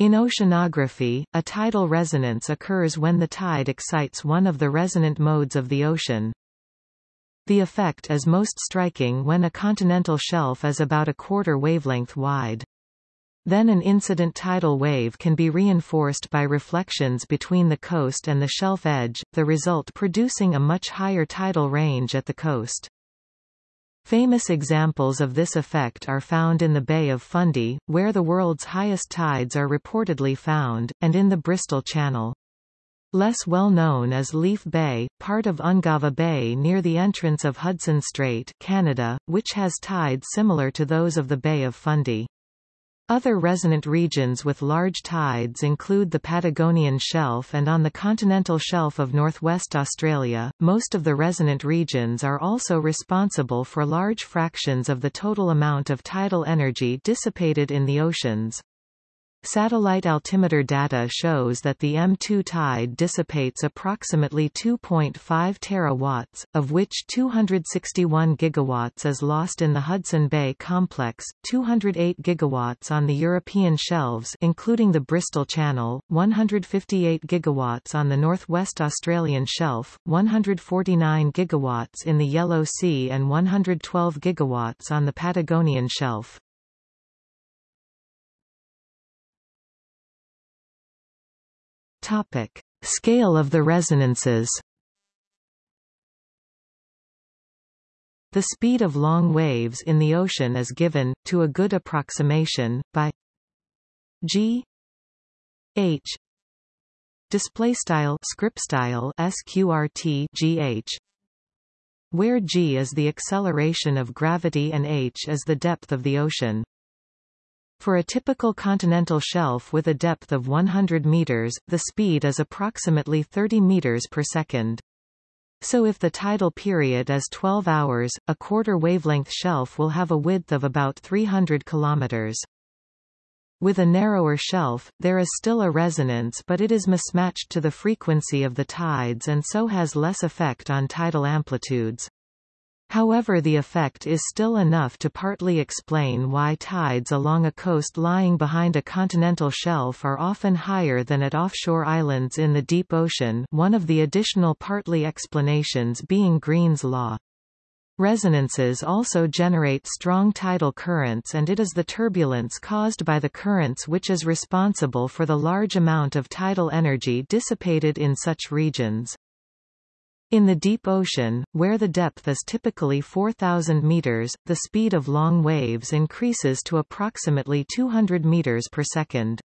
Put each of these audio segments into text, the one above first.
In oceanography, a tidal resonance occurs when the tide excites one of the resonant modes of the ocean. The effect is most striking when a continental shelf is about a quarter wavelength wide. Then an incident tidal wave can be reinforced by reflections between the coast and the shelf edge, the result producing a much higher tidal range at the coast. Famous examples of this effect are found in the Bay of Fundy, where the world's highest tides are reportedly found, and in the Bristol Channel. Less well known is Leaf Bay, part of Ungava Bay near the entrance of Hudson Strait Canada, which has tides similar to those of the Bay of Fundy. Other resonant regions with large tides include the Patagonian Shelf and on the continental shelf of northwest Australia. Most of the resonant regions are also responsible for large fractions of the total amount of tidal energy dissipated in the oceans. Satellite altimeter data shows that the M2 tide dissipates approximately 2.5 terawatts, of which 261 gigawatts is lost in the Hudson Bay complex, 208 gigawatts on the European shelves including the Bristol Channel, 158 gigawatts on the northwest Australian shelf, 149 gigawatts in the Yellow Sea and 112 gigawatts on the Patagonian shelf. Topic. Scale of the resonances The speed of long waves in the ocean is given, to a good approximation, by g h display style script style sqrt gh where g is the acceleration of gravity and h is the depth of the ocean for a typical continental shelf with a depth of 100 meters, the speed is approximately 30 meters per second. So if the tidal period is 12 hours, a quarter wavelength shelf will have a width of about 300 kilometers. With a narrower shelf, there is still a resonance but it is mismatched to the frequency of the tides and so has less effect on tidal amplitudes. However the effect is still enough to partly explain why tides along a coast lying behind a continental shelf are often higher than at offshore islands in the deep ocean one of the additional partly explanations being Green's law. Resonances also generate strong tidal currents and it is the turbulence caused by the currents which is responsible for the large amount of tidal energy dissipated in such regions. In the deep ocean, where the depth is typically 4,000 meters, the speed of long waves increases to approximately 200 meters per second.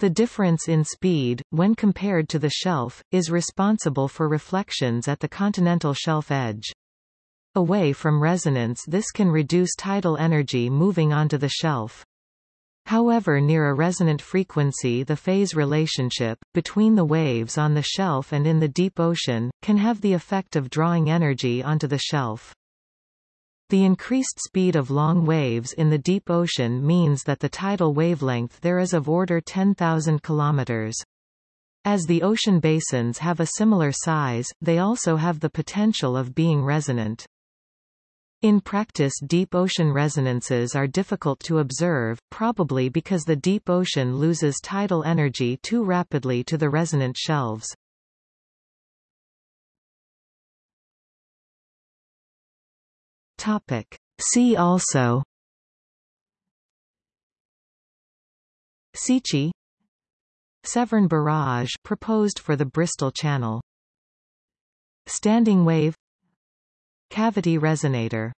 The difference in speed, when compared to the shelf, is responsible for reflections at the continental shelf edge. Away from resonance this can reduce tidal energy moving onto the shelf. However near a resonant frequency the phase relationship, between the waves on the shelf and in the deep ocean, can have the effect of drawing energy onto the shelf. The increased speed of long waves in the deep ocean means that the tidal wavelength there is of order 10,000 kilometers. As the ocean basins have a similar size, they also have the potential of being resonant. In practice deep ocean resonances are difficult to observe, probably because the deep ocean loses tidal energy too rapidly to the resonant shelves. Topic. See also Seiche Severn Barrage proposed for the Bristol Channel Standing wave Cavity resonator